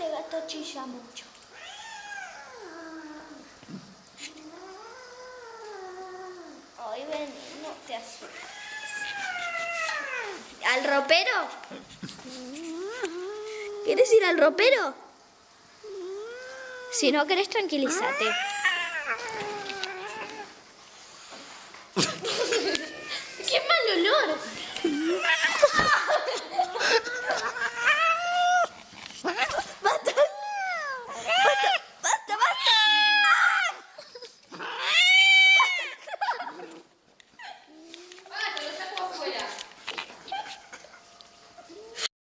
Este gato chilla mucho. Ay, ven, no te asustes. ¿Al ropero? ¿Quieres ir al ropero? Si no querés, tranquilízate. ¡Qué mal olor!